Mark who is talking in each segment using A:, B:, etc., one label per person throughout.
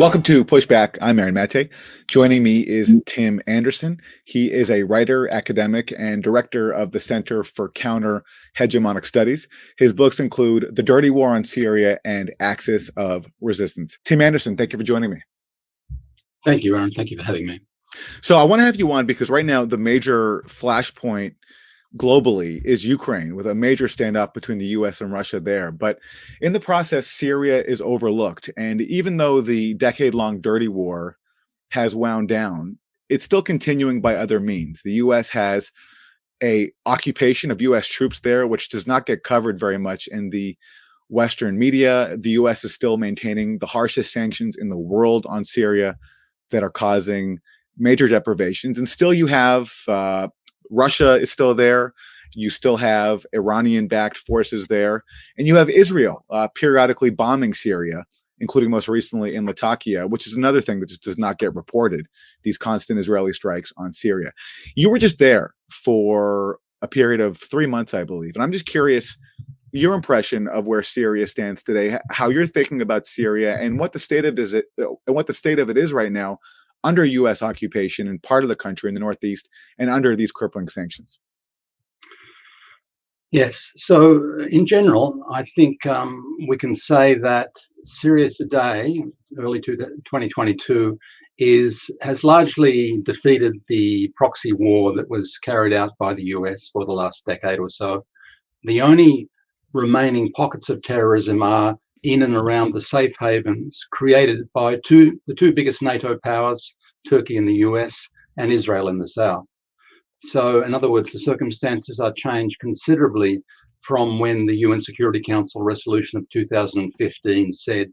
A: Welcome to Pushback. I'm Aaron Mate. Joining me is Tim Anderson. He is a writer, academic, and director of the Center for Counter Hegemonic Studies. His books include The Dirty War on Syria and Axis of Resistance. Tim Anderson, thank you for joining me.
B: Thank you, Aaron. Thank you for having me.
A: So I want to have you on because right now the major flashpoint globally is Ukraine with a major standoff between the US and Russia there. But in the process, Syria is overlooked. And even though the decade long dirty war has wound down, it's still continuing by other means. The US has a occupation of US troops there, which does not get covered very much in the Western media. The US is still maintaining the harshest sanctions in the world on Syria that are causing major deprivations. And still you have uh, Russia is still there. You still have Iranian backed forces there. And you have Israel uh, periodically bombing Syria, including most recently in Latakia, which is another thing that just does not get reported these constant Israeli strikes on Syria. You were just there for a period of three months, I believe. And I'm just curious your impression of where Syria stands today, how you're thinking about Syria, and what the state of is it, and what the state of it is right now under U.S. occupation in part of the country in the Northeast and under these crippling sanctions?
B: Yes. So, in general, I think um, we can say that Syria today, early to 2022, is has largely defeated the proxy war that was carried out by the US for the last decade or so. The only remaining pockets of terrorism are in and around the safe havens created by two the two biggest NATO powers, Turkey in the US and Israel in the south. So, in other words, the circumstances are changed considerably from when the UN Security Council resolution of 2015 said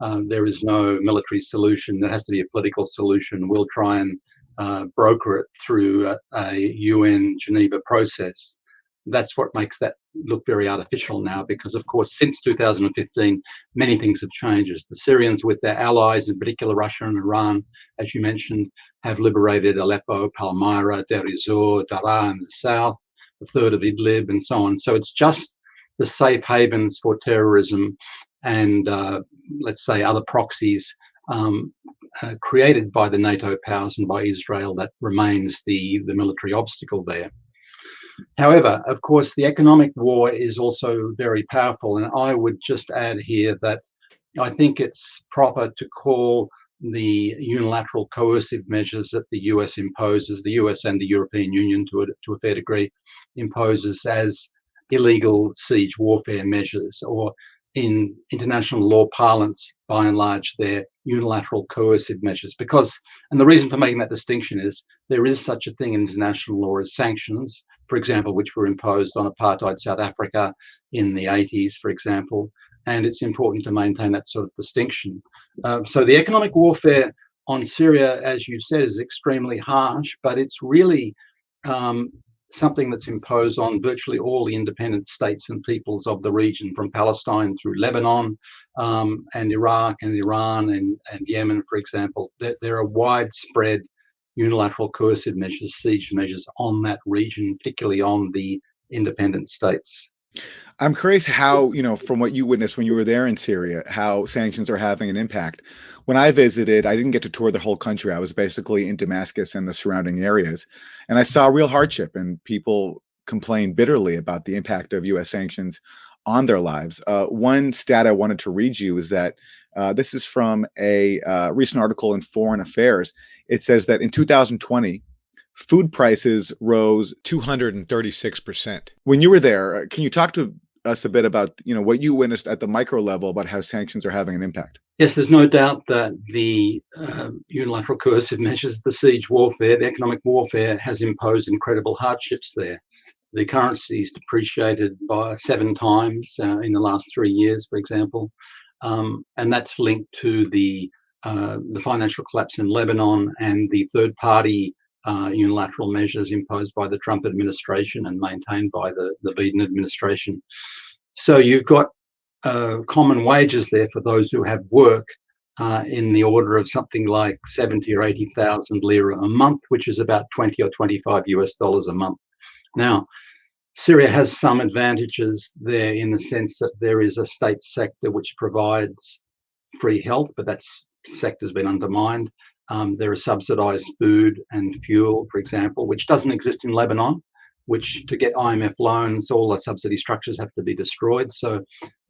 B: uh, there is no military solution, there has to be a political solution. We'll try and uh, broker it through a, a UN Geneva process that's what makes that look very artificial now because of course since 2015 many things have changed the syrians with their allies in particular russia and iran as you mentioned have liberated aleppo palmyra deir ez-zor in the south a third of idlib and so on so it's just the safe havens for terrorism and uh, let's say other proxies um, uh, created by the NATO powers and by Israel that remains the, the military obstacle there. However, of course, the economic war is also very powerful. And I would just add here that I think it's proper to call the unilateral coercive measures that the US imposes, the US and the European Union to a, to a fair degree imposes as illegal siege warfare measures, or in international law parlance, by and large, they're unilateral coercive measures. Because, and the reason for making that distinction is there is such a thing in international law as sanctions, for example, which were imposed on apartheid South Africa in the 80s, for example. And it's important to maintain that sort of distinction. Uh, so the economic warfare on Syria, as you said, is extremely harsh, but it's really um, something that's imposed on virtually all the independent states and peoples of the region, from Palestine through Lebanon um, and Iraq and Iran and, and Yemen, for example. There, there are widespread unilateral coercive measures, siege measures on that region, particularly on the independent states.
A: I'm curious how, you know, from what you witnessed when you were there in Syria, how sanctions are having an impact. When I visited, I didn't get to tour the whole country. I was basically in Damascus and the surrounding areas. And I saw real hardship and people complain bitterly about the impact of US sanctions on their lives. Uh, one stat I wanted to read you is that uh, this is from a uh, recent article in Foreign Affairs. It says that in 2020, food prices rose 236%. When you were there, uh, can you talk to us a bit about you know what you witnessed at the micro level about how sanctions are having an impact?
B: Yes, there's no doubt that the uh, unilateral coercive measures, the siege warfare, the economic warfare has imposed incredible hardships there. The currency is depreciated by seven times uh, in the last three years, for example um, and that's linked to the uh, the financial collapse in Lebanon and the third-party uh, unilateral measures imposed by the Trump administration and maintained by the, the Biden administration. So you've got uh, common wages there for those who have work uh, in the order of something like 70 or 80,000 lira a month, which is about 20 or 25 US dollars a month. Now, Syria has some advantages there in the sense that there is a state sector which provides free health, but that sector has been undermined. Um, there is subsidized food and fuel, for example, which doesn't exist in Lebanon, which to get IMF loans, all the subsidy structures have to be destroyed. So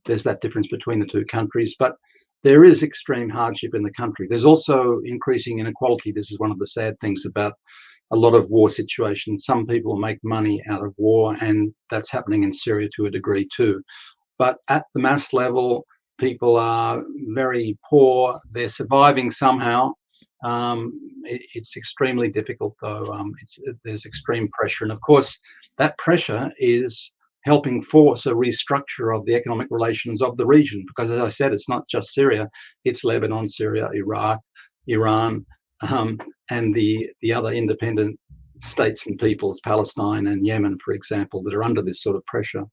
B: there's that difference between the two countries. But there is extreme hardship in the country. There's also increasing inequality. This is one of the sad things about a lot of war situations. Some people make money out of war, and that's happening in Syria to a degree too. But at the mass level, people are very poor. They're surviving somehow. Um, it, it's extremely difficult, though. Um, there's extreme pressure, and of course, that pressure is helping force a restructure of the economic relations of the region. Because, as I said, it's not just Syria; it's Lebanon, Syria, Iraq, Iran, um, and the the other independent states and peoples, Palestine and Yemen, for example, that are under this sort of pressure.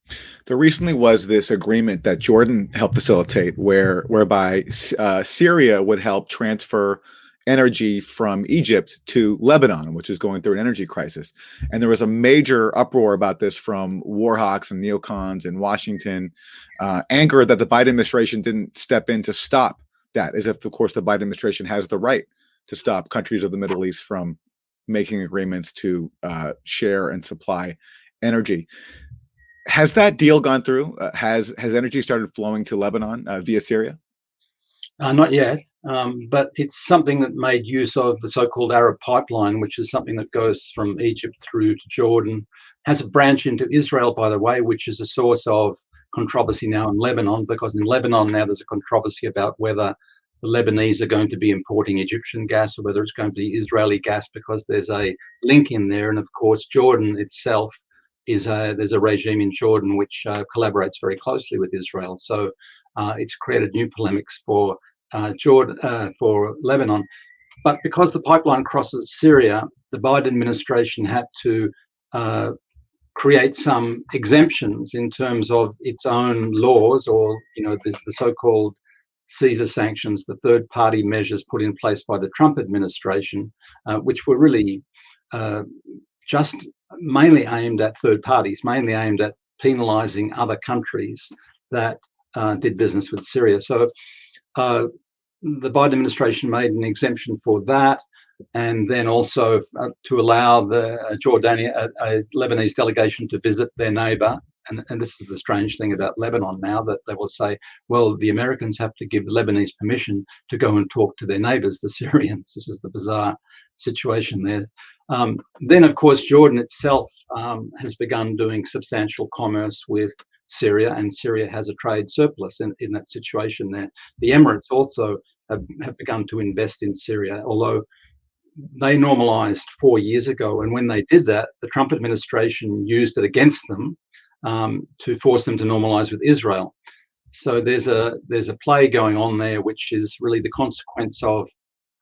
A: There recently was this agreement that Jordan helped facilitate, where whereby uh, Syria would help transfer energy from Egypt to Lebanon, which is going through an energy crisis. And there was a major uproar about this from war hawks and neocons in Washington, uh, anger that the Biden administration didn't step in to stop that, as if, of course, the Biden administration has the right to stop countries of the Middle East from making agreements to uh, share and supply energy. Has that deal gone through? Uh, has has energy started flowing to Lebanon uh, via Syria?
B: Uh, not yet, um, but it's something that made use of the so-called Arab Pipeline, which is something that goes from Egypt through to Jordan, has a branch into Israel, by the way, which is a source of controversy now in Lebanon, because in Lebanon now there's a controversy about whether the Lebanese are going to be importing Egyptian gas or whether it's going to be Israeli gas because there's a link in there. And of course, Jordan itself is a, there's a regime in Jordan which uh, collaborates very closely with Israel. So uh, it's created new polemics for uh, Jordan, uh, for Lebanon. But because the pipeline crosses Syria, the Biden administration had to uh, create some exemptions in terms of its own laws or, you know, the so-called Caesar sanctions, the third party measures put in place by the Trump administration, uh, which were really uh, just mainly aimed at third parties, mainly aimed at penalizing other countries that uh, did business with Syria. So uh, the Biden administration made an exemption for that. And then also uh, to allow the uh, a, a Lebanese delegation to visit their neighbor and, and this is the strange thing about Lebanon now that they will say, well, the Americans have to give the Lebanese permission to go and talk to their neighbors, the Syrians. This is the bizarre situation there. Um, then, of course, Jordan itself um, has begun doing substantial commerce with Syria, and Syria has a trade surplus in, in that situation there. The Emirates also have, have begun to invest in Syria, although they normalized four years ago. And when they did that, the Trump administration used it against them um, to force them to normalize with Israel. So there's a there's a play going on there, which is really the consequence of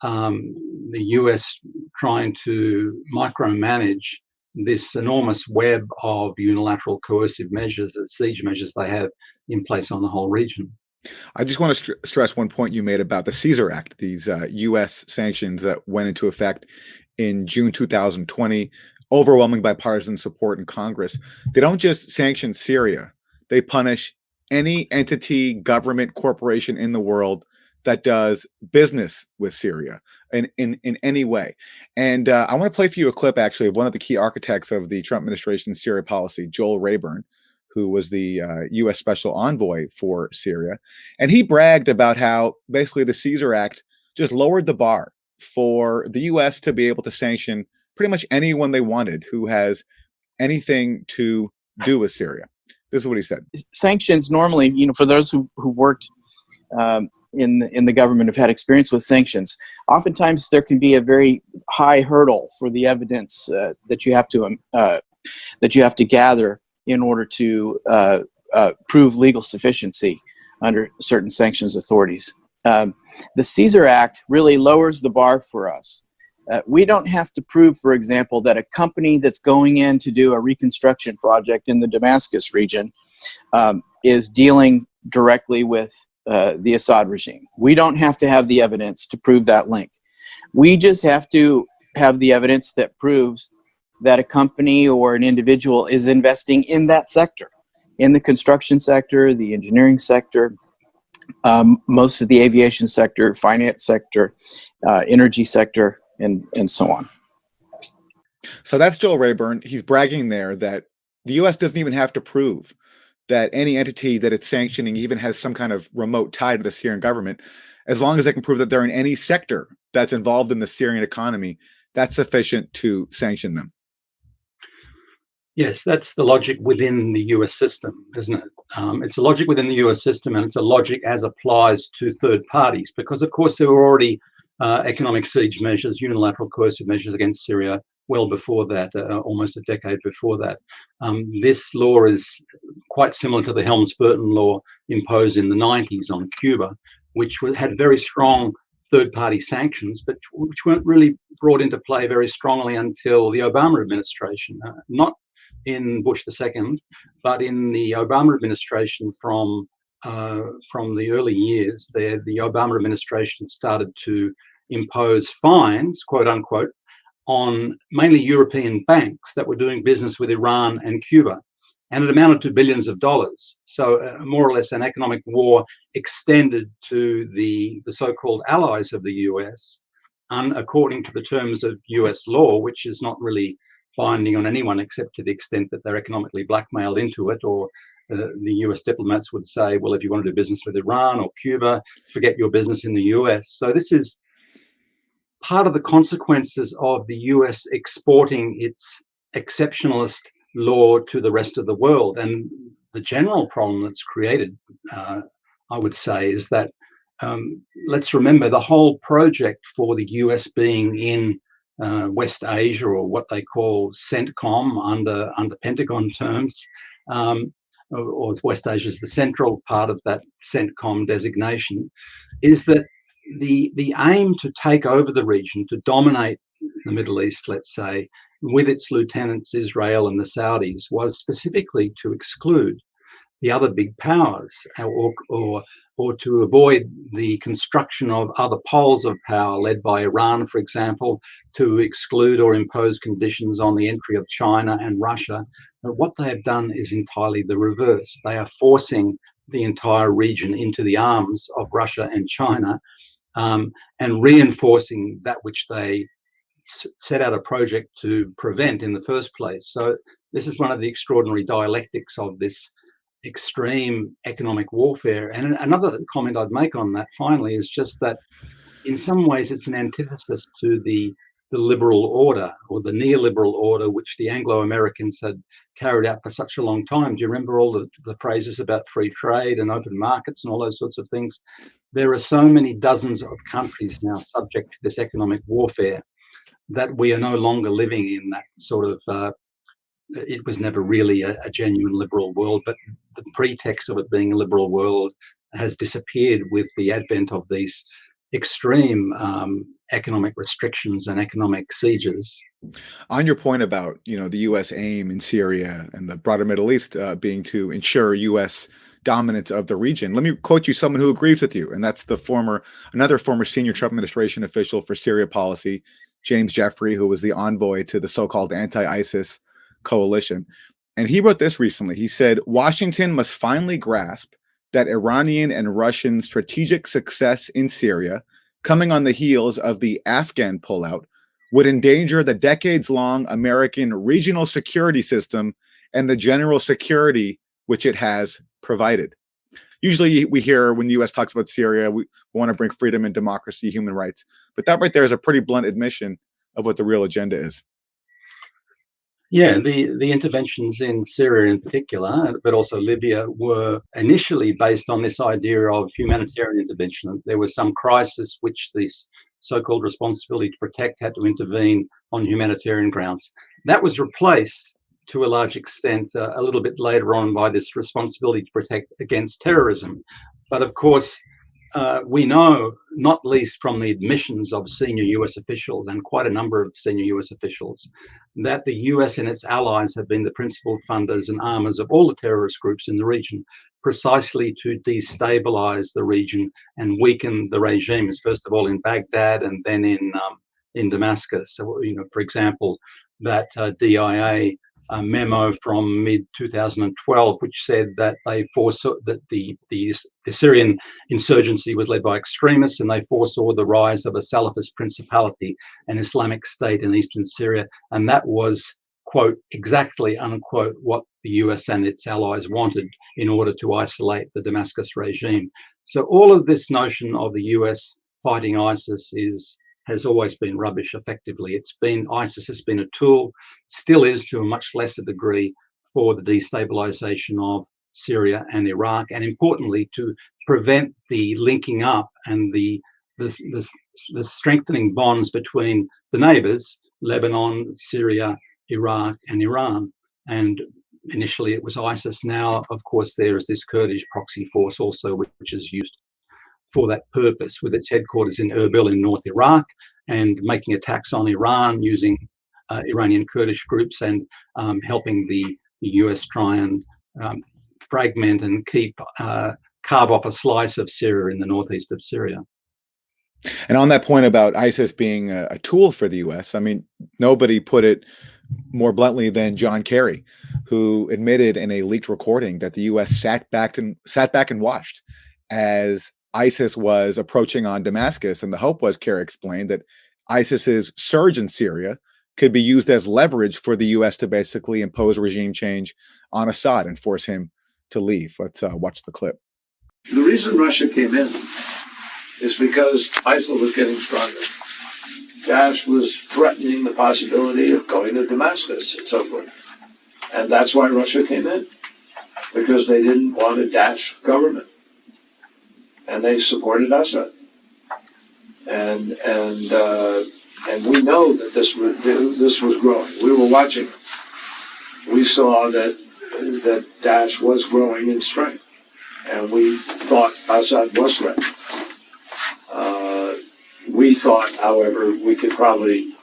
B: um, the US trying to micromanage this enormous web of unilateral coercive measures, and siege measures they have in place on the whole region.
A: I just want to st stress one point you made about the Caesar Act, these uh, U.S. sanctions that went into effect in June 2020 overwhelming bipartisan support in Congress. They don't just sanction Syria, they punish any entity, government, corporation in the world that does business with Syria in, in, in any way. And uh, I want to play for you a clip actually of one of the key architects of the Trump administration's Syria policy, Joel Rayburn, who was the uh, U.S. special envoy for Syria. And he bragged about how basically the Caesar Act just lowered the bar for the U.S. to be able to sanction pretty much anyone they wanted who has anything to do with Syria. This is what he said.
C: Sanctions normally, you know, for those who, who worked um, in, in the government have had experience with sanctions, oftentimes there can be a very high hurdle for the evidence uh, that you have to um, uh, that you have to gather in order to uh, uh prove legal sufficiency under certain sanctions authorities. Um, the Caesar Act really lowers the bar for us. Uh, we don't have to prove, for example, that a company that's going in to do a reconstruction project in the Damascus region um, is dealing directly with uh, the Assad regime. We don't have to have the evidence to prove that link. We just have to have the evidence that proves that a company or an individual is investing in that sector, in the construction sector, the engineering sector, um, most of the aviation sector, finance sector, uh, energy sector, and, and so on.
A: So that's Joel Rayburn. He's bragging there that the US doesn't even have to prove that any entity that it's sanctioning even has some kind of remote tie to the Syrian government. As long as they can prove that they're in any sector that's involved in the Syrian economy, that's sufficient to sanction them.
B: Yes, that's the logic within the US system, isn't it? Um, it's a logic within the US system and it's a logic as applies to third parties because, of course, there were already uh, economic siege measures, unilateral coercive measures against Syria well before that, uh, almost a decade before that. Um, this law is quite similar to the Helms-Burton law imposed in the 90s on Cuba, which had very strong third-party sanctions, but which weren't really brought into play very strongly until the Obama administration. Uh, not in Bush II, but in the Obama administration from uh, from the early years, there the Obama administration started to impose fines, quote unquote, on mainly European banks that were doing business with Iran and Cuba. And it amounted to billions of dollars. So uh, more or less an economic war extended to the, the so-called allies of the US, and according to the terms of US law, which is not really binding on anyone except to the extent that they're economically blackmailed into it or uh, the US diplomats would say, well, if you want to do business with Iran or Cuba, forget your business in the US. So this is part of the consequences of the US exporting its exceptionalist law to the rest of the world. And the general problem that's created, uh, I would say, is that um, let's remember the whole project for the US being in uh, West Asia or what they call CENTCOM under under Pentagon terms, um, or, West Asia is the central part of that CENTCOM designation, is that the the aim to take over the region to dominate the Middle East, let's say, with its lieutenants Israel and the Saudis, was specifically to exclude the other big powers or, or or to avoid the construction of other poles of power led by Iran, for example, to exclude or impose conditions on the entry of China and Russia. But what they have done is entirely the reverse. They are forcing the entire region into the arms of Russia and China um, and reinforcing that which they set out a project to prevent in the first place. So this is one of the extraordinary dialectics of this extreme economic warfare. And another comment I'd make on that finally is just that in some ways it's an antithesis to the the liberal order or the neoliberal order which the Anglo-Americans had carried out for such a long time. Do you remember all the, the phrases about free trade and open markets and all those sorts of things? There are so many dozens of countries now subject to this economic warfare that we are no longer living in that sort of uh, it was never really a, a, genuine liberal world, but the pretext of it being a liberal world has disappeared with the advent of these extreme um, economic restrictions and economic sieges.
A: On your point about you know the U.S. aim in Syria and the broader Middle East uh, being to ensure U.S. dominance of the region, let me quote you someone who agrees with you, and that's the former another former senior Trump administration official for Syria policy, James Jeffrey, who was the envoy to the so-called anti-ISIS coalition. And he wrote this recently. He said, Washington must finally grasp that Iranian and Russian strategic success in Syria, coming on the heels of the Afghan pullout, would endanger the decades long American regional security system and the general security which it has provided. Usually, we hear when the US talks about Syria, we want to bring freedom and democracy, human rights. But that right there is a pretty blunt admission of what the real agenda is.
B: Yeah, the, the interventions in Syria in particular, but also Libya, were initially based on this idea of humanitarian intervention. There was some crisis which this so-called responsibility to protect had to intervene on humanitarian grounds. That was replaced to a large extent uh, a little bit later on by this responsibility to protect against terrorism. But of course, uh, we know, not least from the admissions of senior US officials and quite a number of senior US officials, that the US and its allies have been the principal funders and armors of all the terrorist groups in the region, precisely to destabilize the region and weaken the regimes, first of all in Baghdad and then in, um, in Damascus. So, you know, for example, that uh, DIA a memo from mid 2012, which said that they foresaw that the, the, the Syrian insurgency was led by extremists and they foresaw the rise of a Salafist principality, an Islamic state in eastern Syria, and that was quote exactly unquote what the US and its allies wanted in order to isolate the Damascus regime. So all of this notion of the US fighting ISIS is has always been rubbish effectively. It's been ISIS has been a tool, still is to a much lesser degree for the destabilization of Syria and Iraq, and importantly to prevent the linking up and the the, the, the strengthening bonds between the neighbors, Lebanon, Syria, Iraq, and Iran. And initially it was ISIS. Now, of course, there is this Kurdish proxy force also, which is used for that purpose, with its headquarters in Erbil in North Iraq and making attacks on Iran using uh, Iranian Kurdish groups and um, helping the, US try and um, fragment and keep uh, carve off a slice of Syria in the northeast of Syria.
A: And on that point about ISIS being a, a tool for the US, I mean, nobody put it more bluntly than John Kerry, who admitted in a leaked recording that the U.S. sat back and sat back and watched as ISIS was approaching on Damascus. And the hope was, Kerry explained, that ISIS's surge in Syria could be used as leverage for the U.S. to basically impose regime change on Assad and force him to leave. Let's uh, watch the clip.
D: The reason Russia came in is because ISIL was getting stronger. Daesh was threatening the possibility of going to Damascus and so forth. And that's why Russia came in, because they didn't want a Daesh government and they supported Assad. And and uh, and we know that this was this was growing. We were watching. We saw that that Daesh was growing in strength, and we thought Assad was threatened. Uh, we thought, however, we could probably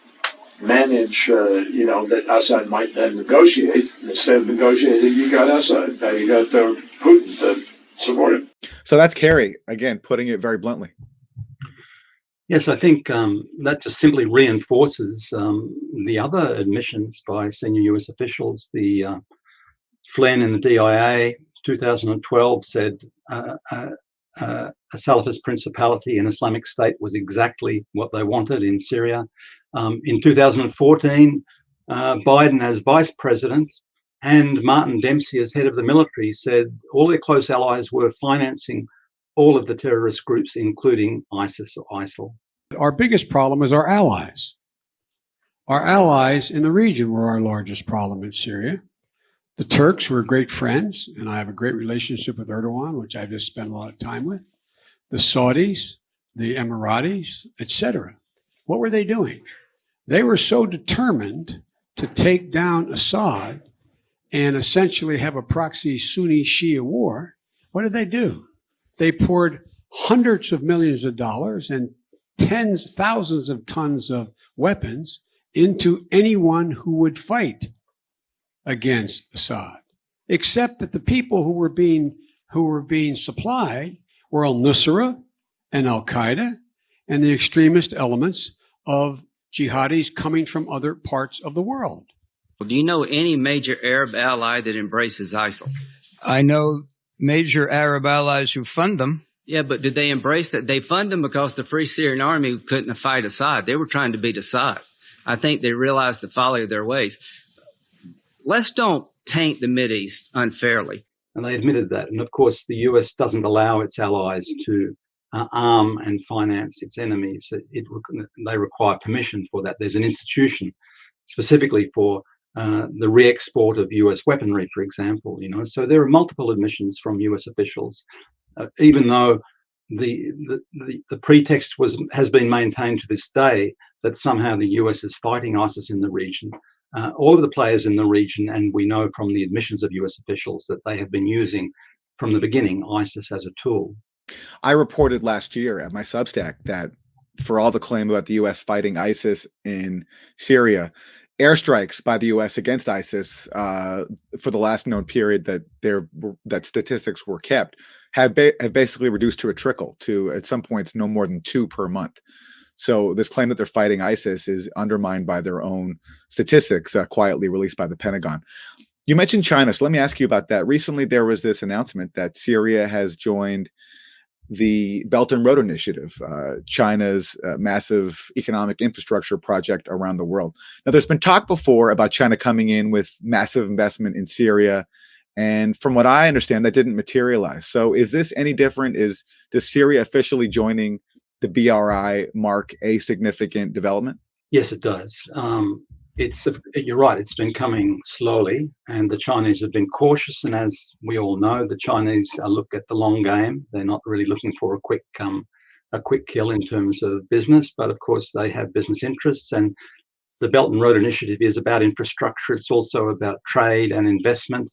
D: manage, uh, you know, that Assad might then negotiate. Instead of negotiating, you got Assad. Now you got uh, Putin to support him.
A: So that's Kerry, again, putting it very bluntly.
B: Yes, I think um, that just simply reinforces um, the other admissions by senior US officials. The uh, Flynn in the DIA 2012 said uh, uh, uh, a Salafist principality and Islamic State was exactly what they wanted in Syria. Um, in 2014, uh, Biden, as vice president, and Martin Dempsey, as head of the military, said all their close allies were financing all of the terrorist groups, including ISIS or ISIL.
E: Our biggest problem is our allies. Our allies in the region were our largest problem in Syria. The Turks were great friends, and I have a great relationship with Erdogan, which I've just spent a lot of time with. The Saudis, the Emiratis, etc. What were they doing? They were so determined to take down Assad and essentially have a proxy Sunni Shia war, what did they do? They poured hundreds of millions of dollars and tens, thousands of tons of weapons into anyone who would fight against Assad, except that the people who were being who were being supplied were Al Nusra and Al Qaeda and the extremist elements of jihadis coming from other parts of the world.
F: Do you know any major Arab ally that embraces ISIL?
G: I know major Arab allies who fund them.
F: Yeah, but did they embrace that? They fund them because the Free Syrian Army couldn't fight Assad. They were trying to beat Assad. I think they realized the folly of their ways. Let's don't taint the East unfairly.
B: And they admitted that. And of course, the US doesn't allow its allies to uh, arm and finance its enemies. It, it, they require permission for that. There's an institution specifically for uh, the re-export of U.S. weaponry, for example. You know, so there are multiple admissions from U.S. officials, uh, even though the, the, the pretext was has been maintained to this day that somehow the U.S. is fighting ISIS in the region. Uh, all of the players in the region, and we know from the admissions of U.S. officials that they have been using from the beginning ISIS as a tool.
A: I reported last year at my Substack that for all the claim about the U.S. fighting ISIS in Syria, airstrikes by the U.S. against ISIS uh, for the last known period that there that statistics were kept have, ba have basically reduced to a trickle to at some points no more than two per month. So this claim that they're fighting ISIS is undermined by their own statistics uh, quietly released by the Pentagon. You mentioned China, so let me ask you about that. Recently, there was this announcement that Syria has joined the Belt and Road Initiative, uh, China's uh, massive economic infrastructure project around the world. Now, there's been talk before about China coming in with massive investment in Syria, and from what I understand, that didn't materialize. So, is this any different? Is does Syria officially joining the BRI mark a significant development?
B: Yes, it does. Um, it's you're right. It's been coming slowly, and the Chinese have been cautious. And as we all know, the Chinese look at the long game. They're not really looking for a quick um, a quick kill in terms of business, but of course they have business interests. And the Belt and Road Initiative is about infrastructure. It's also about trade and investment.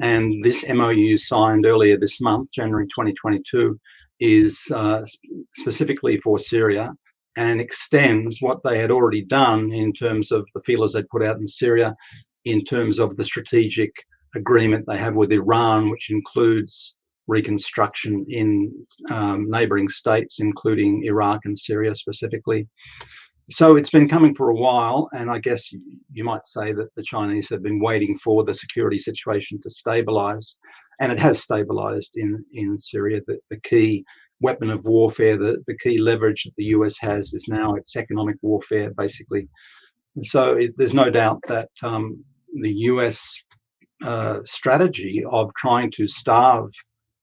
B: And this MOU signed earlier this month, January 2022, is uh, specifically for Syria and extends what they had already done in terms of the feelers they'd put out in Syria, in terms of the strategic agreement they have with Iran, which includes reconstruction in um, neighboring states, including Iraq and Syria specifically. So it's been coming for a while, and I guess you might say that the Chinese have been waiting for the security situation to stabilize, and it has stabilized in, in Syria. The, the key weapon of warfare, the, the key leverage that the US has is now its economic warfare, basically. And so it, there's no doubt that um, the US uh, strategy of trying to starve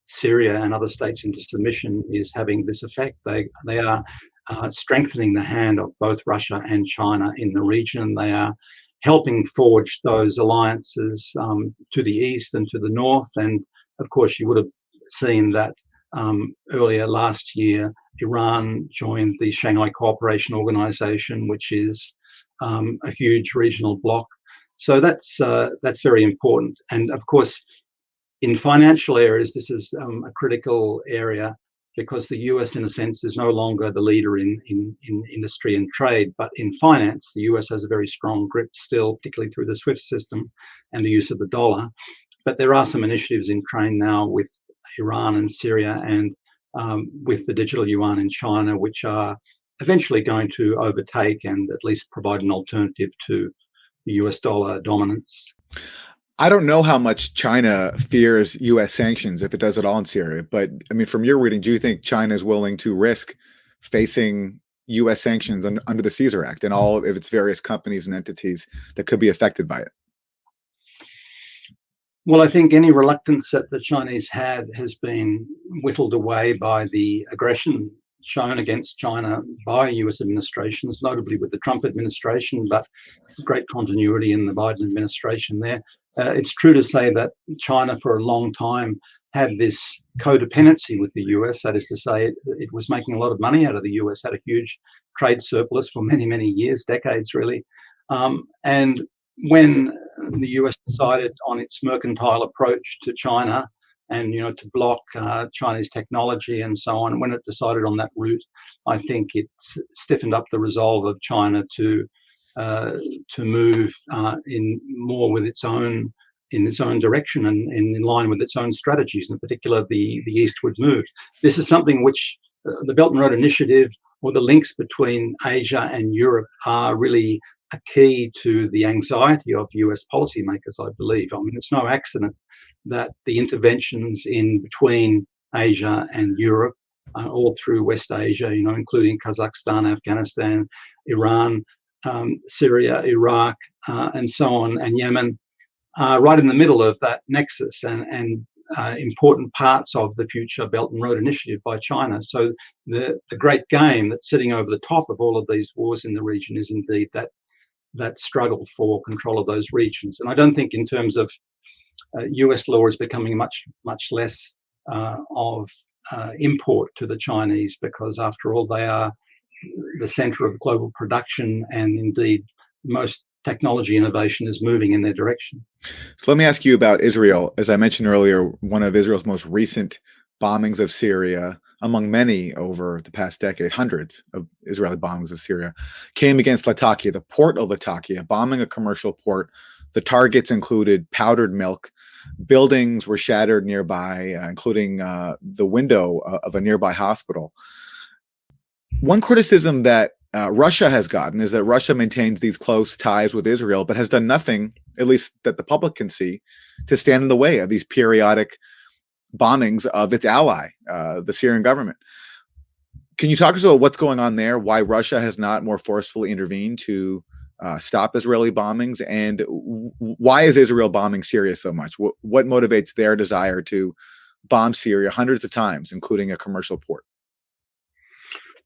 B: Syria and other states into submission is having this effect. They, they are uh, strengthening the hand of both Russia and China in the region. They are helping forge those alliances um, to the east and to the north. And of course, you would have seen that um, earlier last year, Iran joined the Shanghai Cooperation Organization, which is um, a huge regional bloc. So that's uh, that's very important. And of course, in financial areas, this is um, a critical area because the US, in a sense, is no longer the leader in, in, in industry and trade. But in finance, the US has a very strong grip still, particularly through the SWIFT system and the use of the dollar. But there are some initiatives in train now with Iran and Syria, and um, with the digital yuan in China, which are eventually going to overtake and at least provide an alternative to the US dollar dominance.
A: I don't know how much China fears US sanctions if it does it all in Syria, but I mean, from your reading, do you think China is willing to risk facing US sanctions under the Caesar Act and all of its various companies and entities that could be affected by it?
B: Well, I think any reluctance that the Chinese had has been whittled away by the aggression shown against China by US administrations, notably with the Trump administration, but great continuity in the Biden administration there. Uh, it's true to say that China, for a long time, had this codependency with the US. That is to say, it, it was making a lot of money out of the US, had a huge trade surplus for many, many years, decades really. Um, and when the US decided on its mercantile approach to China and you know to block uh, Chinese technology and so on. When it decided on that route, I think it stiffened up the resolve of China to uh, to move uh, in more with its own in its own direction and, and, in line with its own strategies, in particular the the eastward move. This is something which uh, the Belt and Road Initiative or the links between Asia and Europe are really a key to the anxiety of US policymakers, I believe. I mean, it's no accident that the interventions in between Asia and Europe, uh, all through West Asia, you know, including Kazakhstan, Afghanistan, Iran, um, Syria, Iraq, uh, and so on, and Yemen, are right in the middle of that nexus and, and uh, important parts of the future Belt and Road Initiative by China. So the, the great game that's sitting over the top of all of these wars in the region is indeed that that struggle for control of those regions. And I don't think in terms of uh, US law is becoming much, much less uh, of uh, import to the Chinese because after all, they are the center of global production and indeed most technology innovation is moving in their direction.
A: So let me ask you about Israel. As I mentioned earlier, one of Israel's most recent bombings of Syria among many over the past decade, hundreds of Israeli bombings of Syria, came against Latakia, the port of Latakia, bombing a commercial port. The targets included powdered milk. Buildings were shattered nearby, uh, including uh, the window uh, of a nearby hospital. one criticism that uh, Russia has gotten is that Russia maintains these close ties with Israel, but has done nothing, at least that the public can see, to stand in the way of these periodic bombings of its ally, uh, the Syrian government. Can you talk us about what's going on there? Why Russia has not more forcefully intervened to uh, stop Israeli bombings, and why is Israel bombing Syria so much? What, what motivates their desire to bomb Syria hundreds of times, including a commercial port?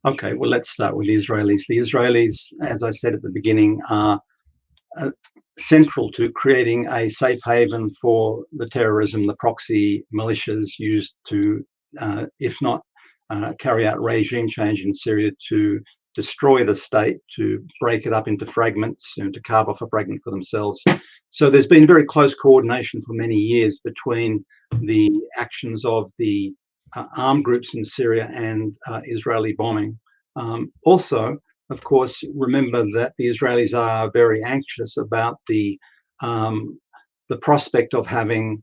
B: Okay, well, let's start with the Israelis. The Israelis, as I said at the beginning, are uh, central to creating a safe haven for the terrorism, the proxy militias used to, uh, if not uh, carry out regime change in Syria, to destroy the state, to break it up into fragments and to carve off a fragment for themselves. So there's been very close coordination for many years between the actions of the uh, armed groups in Syria and uh, Israeli bombing. Um, also, of course, remember that the Israelis are very anxious about the um, the prospect of having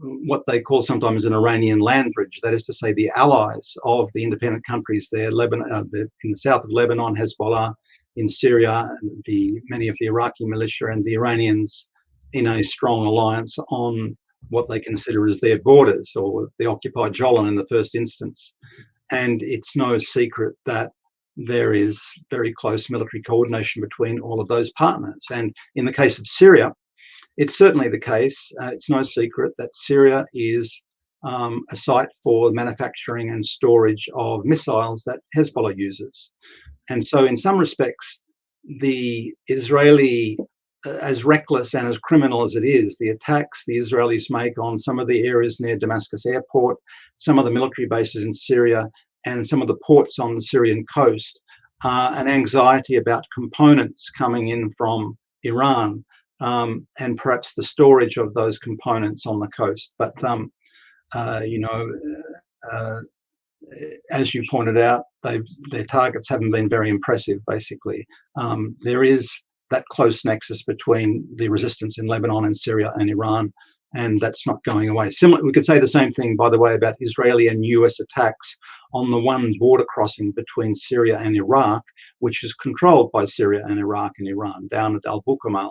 B: what they call sometimes an Iranian land bridge. That is to say, the allies of the independent countries there, Lebanon, uh, the, in the south of Lebanon, Hezbollah, in Syria, the many of the Iraqi militia and the Iranians in a strong alliance on what they consider as their borders or the occupied Golan in the first instance. And it's no secret that there is very close military coordination between all of those partners. And in the case of Syria, it's certainly the case, uh, it's no secret that Syria is um, a site for manufacturing and storage of missiles that Hezbollah uses. And so, in some respects, the Israeli, uh, as reckless and as criminal as it is, the attacks the Israelis make on some of the areas near Damascus airport, some of the military bases in Syria, and some of the ports on the Syrian coast, uh, an anxiety about components coming in from Iran um, and perhaps the storage of those components on the coast. But um, uh, you know, uh, as you pointed out, their targets haven't been very impressive. Basically, um, there is that close nexus between the resistance in Lebanon and Syria and Iran, and that's not going away. Similar, we could say the same thing, by the way, about Israeli and U.S. attacks on the one border crossing between Syria and Iraq, which is controlled by Syria and Iraq and Iran, down at Al Bukamal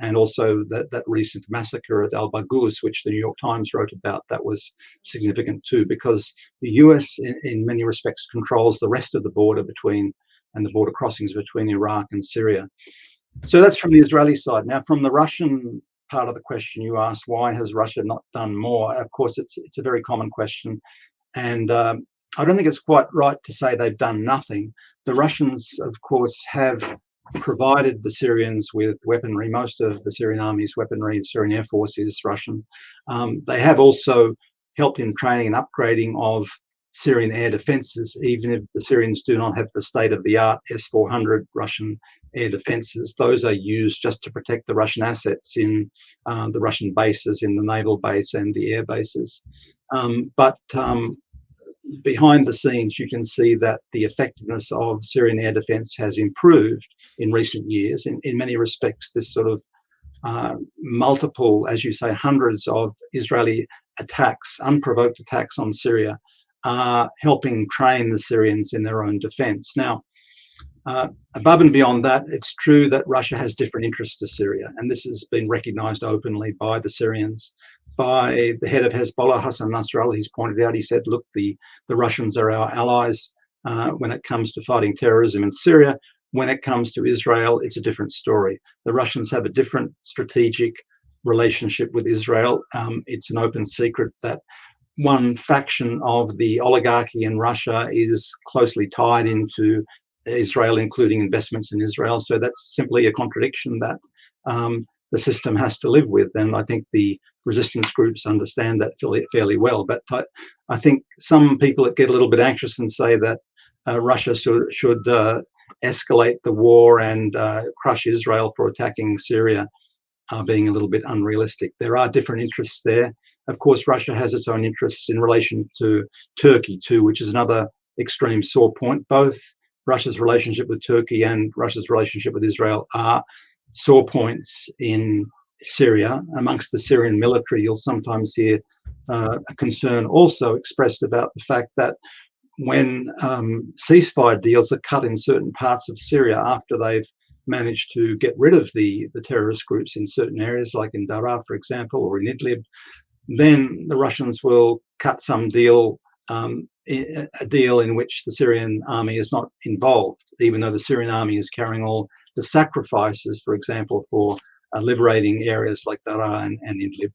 B: and also that, that recent massacre at Al Baghouz, which the New York Times wrote about, that was significant too, because the US, in, in, many respects, controls the rest of the border between and the border crossings between Iraq and Syria. So that's from the Israeli side. Now, from the Russian part of the question you asked, why has Russia not done more? Of course, it's it's a very common question, and um, I don't think it's quite right to say they've done nothing. The Russians, of course, have provided the Syrians with weaponry. Most of the Syrian army's weaponry, the Syrian Air Force is Russian. Um, they have also helped in training and upgrading of Syrian air defenses, even if the Syrians do not have the state of the art S 400 Russian air defenses. Those are used just to protect the Russian assets in uh, the Russian bases, in the naval base and the air bases. Um, but um, behind the scenes, you can see that the effectiveness of Syrian air defense has improved in recent years. In, in many respects, this sort of uh, multiple, as you say, hundreds of Israeli attacks, unprovoked attacks on Syria, are helping train the Syrians in their own defense. Now, uh, above and beyond that, it's true that Russia has different interests to Syria, and this has been recognized openly by the Syrians by the head of Hezbollah, Hassan Nasrallah. He's pointed out, he said, look, the, the Russians are our allies uh, when it comes to fighting terrorism in Syria. When it comes to Israel, it's a different story. The Russians have a different strategic relationship with Israel. Um, it's an open secret that one faction of the oligarchy in Russia is closely tied into Israel, including investments in Israel. So that's simply a contradiction that um, the system has to live with. And I think the resistance groups understand that fairly, fairly well. But I, I, think some people that get a little bit anxious and say that uh, Russia should, should uh, escalate the war and uh, crush Israel for attacking Syria are being a little bit unrealistic. There are different interests there. Of course, Russia has its own interests in relation to Turkey too, which is another extreme sore point. Both Russia's relationship with Turkey and Russia's relationship with Israel are sore points in Syria. Amongst the Syrian military, you'll sometimes hear uh, a concern also expressed about the fact that when um, ceasefire deals are cut in certain parts of Syria after they've managed to get rid of the, the terrorist groups in certain areas, like in Daraa, for example, or in Idlib, then the Russians will cut some deal, um, a deal in which the Syrian army is not involved, even though the Syrian army is carrying all the sacrifices, for example, for uh, liberating areas like Daraa and, Idlib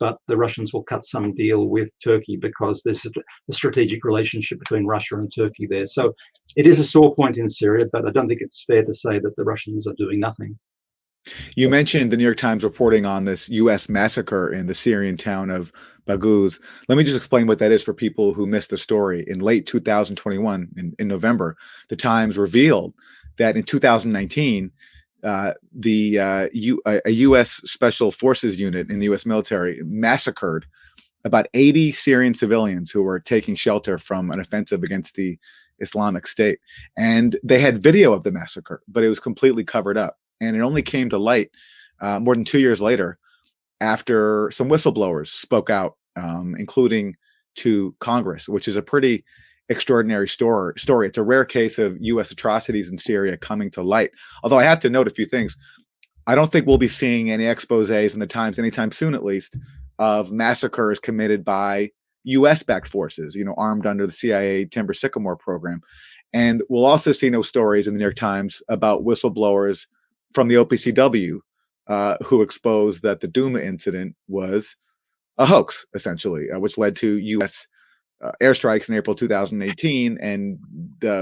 B: but the Russians will cut some deal with Turkey because there's a strategic relationship between Russia and Turkey there. So it is a sore point in Syria, but I don't think it's fair to say that the Russians are doing nothing.
A: You mentioned the New York Times reporting on this U.S. massacre in the Syrian town of Baghouz. Let me just explain what that is for people who missed the story. In late 2021, in, in November, the Times revealed that in 2019, uh, the uh, U, a U.S. Special Forces unit in the U.S. military massacred about 80 Syrian civilians who were taking shelter from an offensive against the Islamic State. And they had video of the massacre, but it was completely covered up. And it only came to light uh, more than two years later after some whistleblowers spoke out, um, including to Congress, which is a pretty extraordinary story. Story. It's a rare case of U.S. atrocities in Syria coming to light. Although I have to note a few things. I don't think we'll be seeing any exposés in the Times anytime soon, at least, of massacres committed by U.S.-backed forces, you know, armed under the CIA Timber Sycamore program. And we'll also see no stories in the New York Times about whistleblowers from the OPCW uh, who exposed that the Duma incident was a hoax, essentially, uh, which led to U.S uh, airstrikes in April 2018, and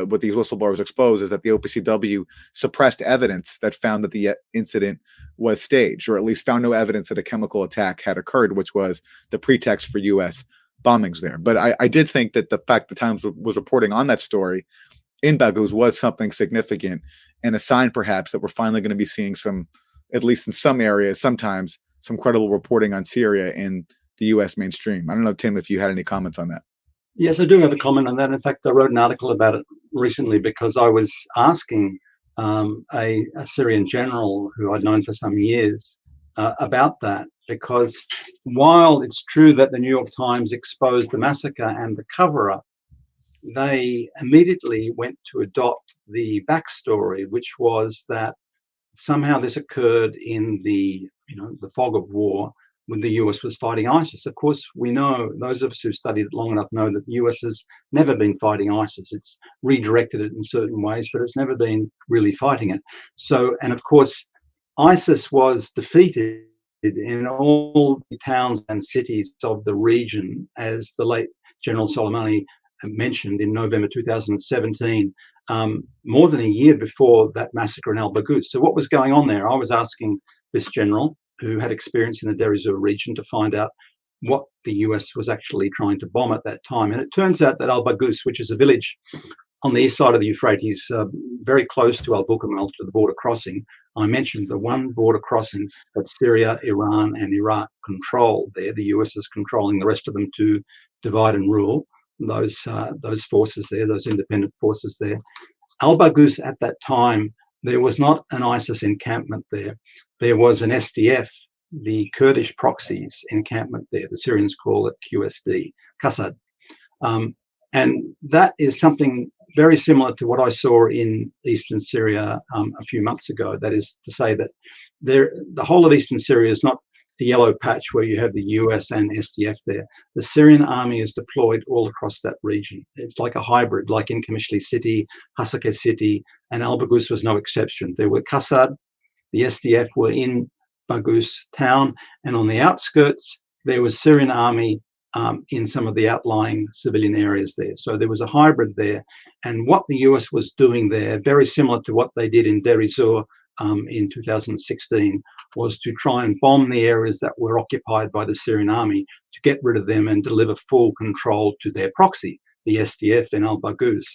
A: what these whistleblowers exposed is that the OPCW suppressed evidence that found that the uh, incident was staged, or at least found no evidence that a chemical attack had occurred, which was the pretext for U.S. bombings there. But I, I did think that the fact the Times was reporting on that story in Baghouz was something significant and a sign, perhaps, that we're finally going to be seeing some, at least in some areas, sometimes some credible reporting on Syria in the U.S. mainstream. I don't know, Tim, if you had any comments on that.
B: Yes, I do have a comment on that. In fact, I wrote an article about it recently because I was asking um, a, a, Syrian general who I'd known for some years uh, about that. Because while it's true that the New York Times exposed the massacre and the cover up, they immediately went to adopt the backstory, which was that somehow this occurred in the you know the fog of war when the US was fighting ISIS. Of course, we know, those of us who studied it long enough know that the US has never been fighting ISIS. It's redirected it in certain ways, but it's never been really fighting it. So, and of course, ISIS was defeated in all the towns and cities of the region, as the late General Soleimani mentioned in November 2017, um, more than a year before that massacre in Al Baghouz. So, what was going on there? I was asking this general, who had experience in the Deir region to find out what the US was actually trying to bomb at that time. And it turns out that Al Baghouz, which is a village on the east side of the Euphrates, uh, very close to Al Bukamal, to the border crossing, I mentioned the one border crossing that Syria, Iran, and Iraq control there. The US is controlling the rest of them to divide and rule those uh, those forces there, those independent forces there. Al Baghouz at that time, there was not an ISIS encampment there there was an SDF, the Kurdish proxies encampment there. The Syrians call it QSD, Qasad. Um, and that is something very similar to what I saw in eastern Syria um, a few months ago. That is to say that there, the whole of eastern Syria is not the yellow patch where you have the US and SDF there. The Syrian army is deployed all across that region. It's like a hybrid, like in Qamishli city, Hasakeh city, and Al Baghouz was no exception. There were Qasad, the SDF were in Baghouz town, and on the outskirts, there was Syrian army um, in some of the outlying civilian areas there. So there was a hybrid there. And what the US was doing there, very similar to what they did in Deir ez-Zor um, in 2016, was to try and bomb the areas that were occupied by the Syrian army to get rid of them and deliver full control to their proxy, the SDF in Al Baghouz.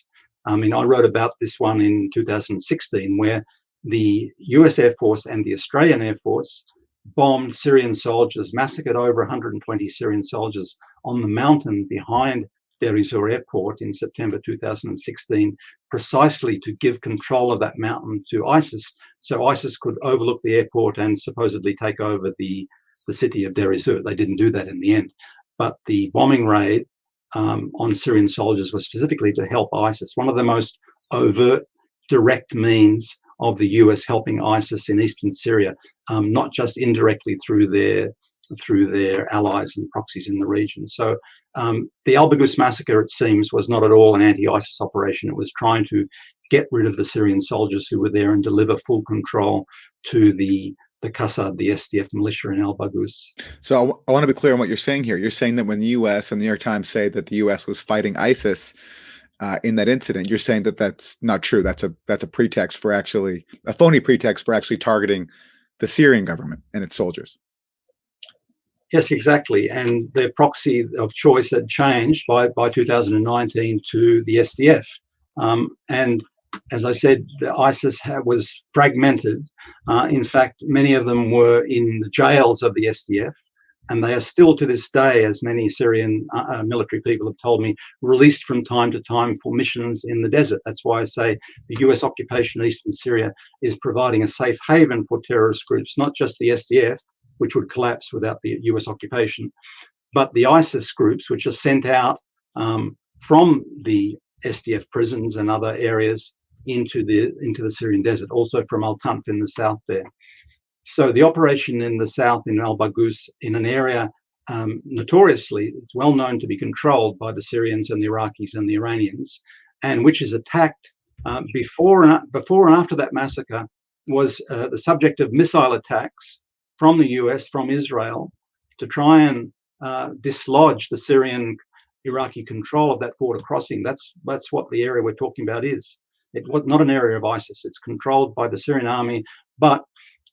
B: I mean, I wrote about this one in 2016, where the US Air Force and the Australian Air Force bombed Syrian soldiers, massacred over 120 Syrian soldiers on the mountain behind Deir ez-Zor Airport in September 2016, precisely to give control of that mountain to ISIS, so ISIS could overlook the airport and supposedly take over the, the city of Deir ez-Zor. They didn't do that in the end. But the bombing raid um, on Syrian soldiers was specifically to help ISIS. One of the most overt, direct means of the US helping ISIS in eastern Syria, um, not just indirectly through their through their allies and proxies in the region. So um, the Al Baghouz massacre, it seems, was not at all an anti-ISIS operation. It was trying to get rid of the Syrian soldiers who were there and deliver full control to the the Qassad, the SDF militia in Al Baghouz.
A: So I want to be clear on what you're saying here. You're saying that when the U.S. and the New York Times say that the U.S. was fighting ISIS uh, in that incident, you're saying that that's not true. That's a that's a pretext for actually a phony pretext for actually targeting the Syrian government and its soldiers.
B: Yes, exactly. And their proxy of choice had changed by, by 2019 to the SDF. Um, and as I said, the ISIS was fragmented. Uh, in fact, many of them were in the jails of the SDF, and they are still to this day, as many Syrian uh, uh, military people have told me, released from time to time for missions in the desert. That's why I say the US occupation in eastern Syria is providing a safe haven for terrorist groups, not just the SDF, which would collapse without the US occupation, but the ISIS groups, which are sent out um, from the SDF prisons and other areas into the into the Syrian desert, also from Al Tanf in the south there. So the operation in the south in Al Baghouz, in an area um, notoriously it's well known to be controlled by the Syrians and the Iraqis and the Iranians, and which is attacked uh, before and before and after that massacre was uh, the subject of missile attacks from the US, from Israel, to try and uh, dislodge the Syrian Iraqi control of that border crossing. That's that's what the area we're talking about is. It was not an area of ISIS. It's controlled by the Syrian army, but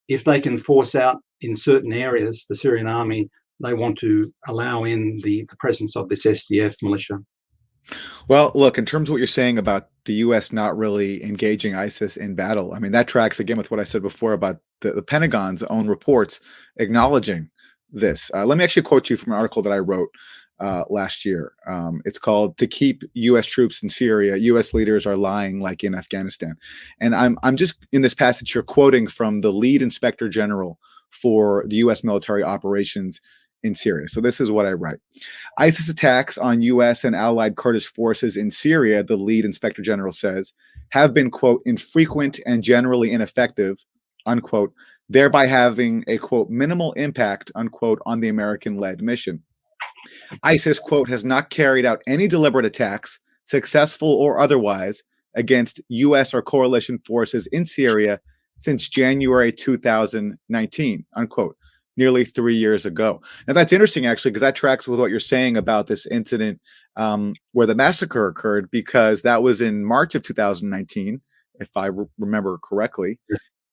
B: if they can force out in certain areas the Syrian army, they want to allow in the, the presence of this SDF militia.
A: Well, look, in terms of what you're saying about the U.S. not really engaging ISIS in battle, I mean, that tracks again with what I said before about the, the Pentagon's own reports acknowledging this. Uh, let me actually quote you from an article that I wrote uh, last year. Um, it's called "To Keep U.S. Troops in Syria, U.S. Leaders Are Lying Like in Afghanistan," and I'm I'm just in this passage here quoting from the lead inspector general for the U.S. military operations in Syria. So this is what I write. ISIS attacks on U.S. and allied Kurdish forces in Syria, the lead inspector general says, have been, quote, infrequent and generally ineffective, unquote, thereby having a, quote, minimal impact, unquote, on the American-led mission. ISIS, quote, has not carried out any deliberate attacks, successful or otherwise, against U.S. or coalition forces in Syria since January 2019, unquote nearly three years ago. Now that's interesting actually, because that tracks with what you're saying about this incident um, where the massacre occurred, because that was in March of 2019, if I re remember correctly.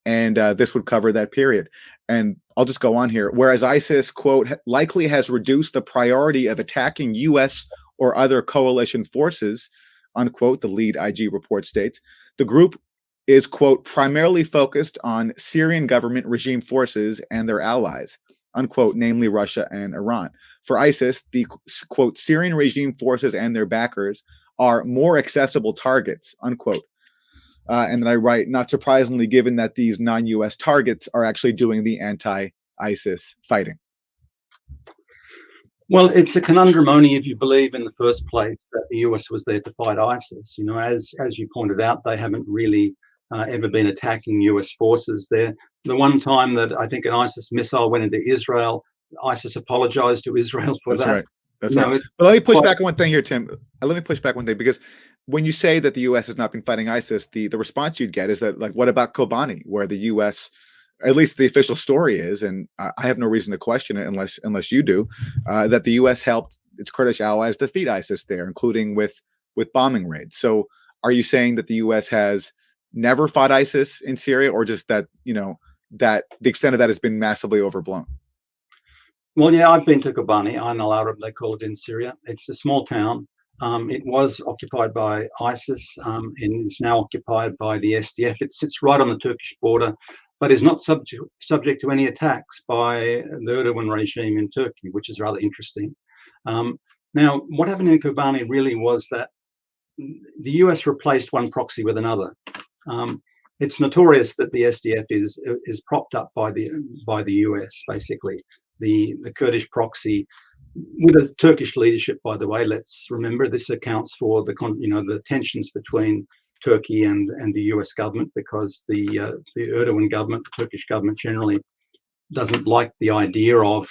A: And uh, this would cover that period. And I'll just go on here. Whereas ISIS, quote, likely has reduced the priority of attacking U.S. or other coalition forces, unquote, the lead IG report states, the group is, quote, primarily focused on Syrian government regime forces and their allies, unquote, namely Russia and Iran. For ISIS, the, quote, Syrian regime forces and their backers are more accessible targets, unquote. Uh, and then I write, not surprisingly, given that these non US targets are actually doing the anti ISIS fighting.
B: Well, it's a conundrum only if you believe in the first place that the US was there to fight ISIS. You know, as as you pointed out, they haven't really uh, ever been attacking US forces there. The one time that I think an ISIS missile went into Israel, ISIS apologized to Israel for
A: That's
B: that.
A: Right. That's you right. But let me push back on one thing here, Tim. Uh, let me push back one thing because when you say that the U.S. has not been fighting ISIS, the the response you'd get is that like, what about Kobani, where the U.S. At least the official story is, and I have no reason to question it unless unless you do, uh, that the U.S. helped its Kurdish allies defeat ISIS there, including with with bombing raids. So, are you saying that the U.S. has never fought ISIS in Syria, or just that you know that the extent of that has been massively overblown?
B: Well, yeah, I've been to Kobani, Ain al Arab, they call it in Syria. It's a small town. Um, it was occupied by ISIS um, and is now occupied by the SDF. It sits right on the Turkish border, but is not subject, subject to any attacks by the Erdogan regime in Turkey, which is rather interesting. Um, now, what happened in Kobani really was that the US replaced one proxy with another. Um, it's notorious that the SDF is is propped up by the by the US. Basically, the the Kurdish proxy with a Turkish leadership, by the way, let's remember this accounts for the you know the tensions between Turkey and and the U.S. government because the uh, the Erdogan government, the Turkish government generally doesn't like the idea of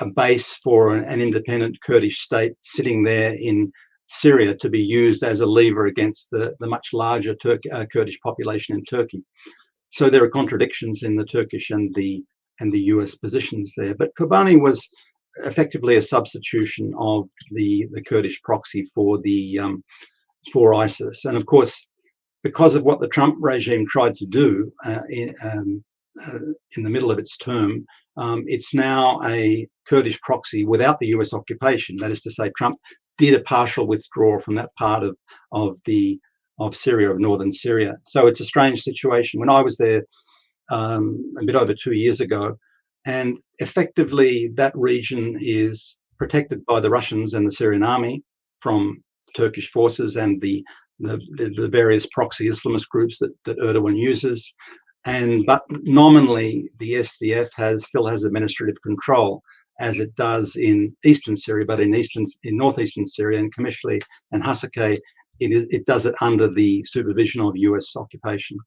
B: a base for an, an independent Kurdish state sitting there in Syria to be used as a lever against the the much larger Turk, uh, Kurdish population in Turkey. So there are contradictions in the Turkish and the and the US positions there. But Kobani was effectively a substitution of the the Kurdish proxy for the um, for ISIS, and of course, because of what the Trump regime tried to do uh, in, um, uh, in the middle of its term, um, it's now a Kurdish proxy without the US occupation. That is to say, Trump did a partial withdrawal from that part of of the of Syria, of northern Syria. So it's a strange situation. When I was there um, a bit over two years ago, and effectively that region is protected by the Russians and the Syrian army from Turkish forces and the the, the various proxy Islamist groups that, that Erdogan uses. And but nominally the SDF has still has administrative control as it does in eastern Syria, but in eastern in northeastern Syria and Qamishli and Hasakeh it is it does it under the supervision of U.S. occupation.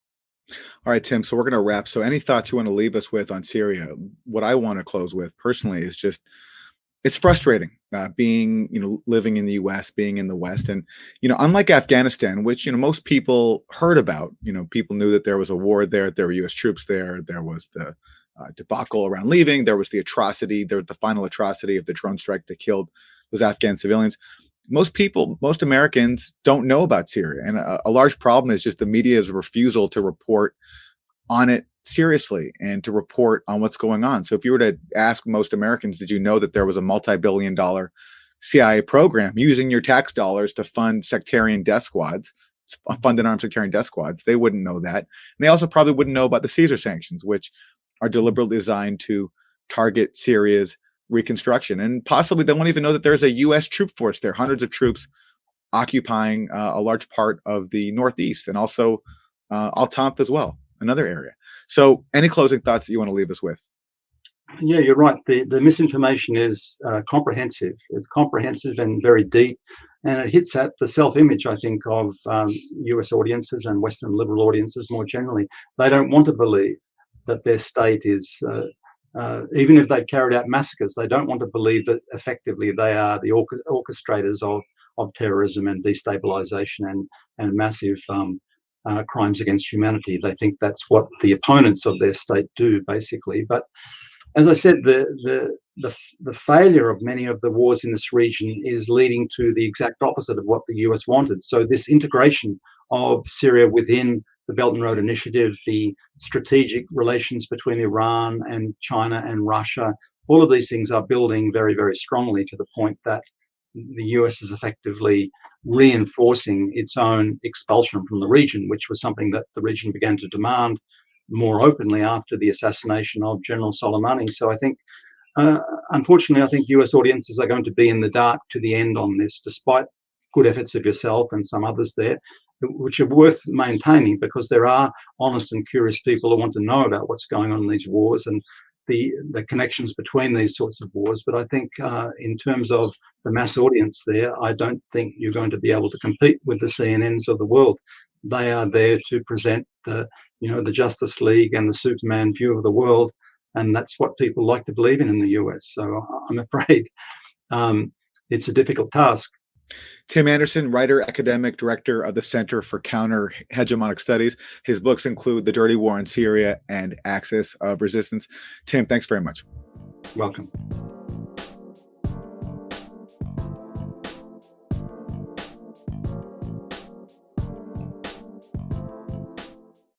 A: All right, Tim. So we're going to wrap. So any thoughts you want to leave us with on Syria? What I want to close with personally is just it's frustrating uh, being you know living in the U.S., being in the West, and you know unlike Afghanistan, which you know most people heard about. You know, people knew that there was a war there, there were U.S. troops there, there was the uh, debacle around leaving, there was the atrocity, there the final atrocity of the drone strike that killed those Afghan civilians most people, most Americans don't know about Syria. And a, a, large problem is just the media's refusal to report on it seriously and to report on what's going on. So if you were to ask most Americans, did you know that there was a multi-billion dollar CIA program using your tax dollars to fund sectarian death squads, uh, funded armed sectarian death squads? They wouldn't know that. And they also probably wouldn't know about the Caesar sanctions, which are deliberately designed to target Syria's reconstruction. And possibly they won't even know that there's a U.S. troop force there, hundreds of troops occupying uh, a large part of the Northeast and also uh, as well, another area. So any closing thoughts that you want to leave us with?
B: Yeah, you're right. The, the misinformation is uh, comprehensive. It's comprehensive and very deep. And it hits at the self-image, I think, of um, US audiences and Western liberal audiences more generally. They don't want to believe that their state is uh, uh, even if they've carried out massacres, they don't want to believe that effectively they are the orchestrators of, of terrorism and destabilization and, and massive um, uh, crimes against humanity. They think that's what the opponents of their state do, basically. But as I said, the, the, the, the failure of many of the wars in this region is leading to the exact opposite of what the US wanted. So this integration of Syria within the Belt and Road Initiative, the strategic relations between Iran and China and Russia, all of these things are building very, very strongly to the point that the US is effectively reinforcing its own expulsion from the region, which was something that the region began to demand more openly after the assassination of General Soleimani. So I think, uh, unfortunately, I think US audiences are going to be in the dark to the end on this, despite good efforts of yourself and some others there which are worth maintaining because there are honest and curious people who want to know about what's going on in these wars and the the connections between these sorts of wars. But I think uh, in terms of the mass audience there, I don't think you're going to be able to compete with the CNNs of the world. They are there to present the you know the Justice League and the Superman view of the world, and that's what people like to believe in in the US. So I'm afraid um, it's a difficult task.
A: Tim Anderson, writer, academic, director of the Center for Counter Hegemonic Studies. His books include The Dirty War in Syria and Axis of Resistance. Tim, thanks very much.
B: Welcome.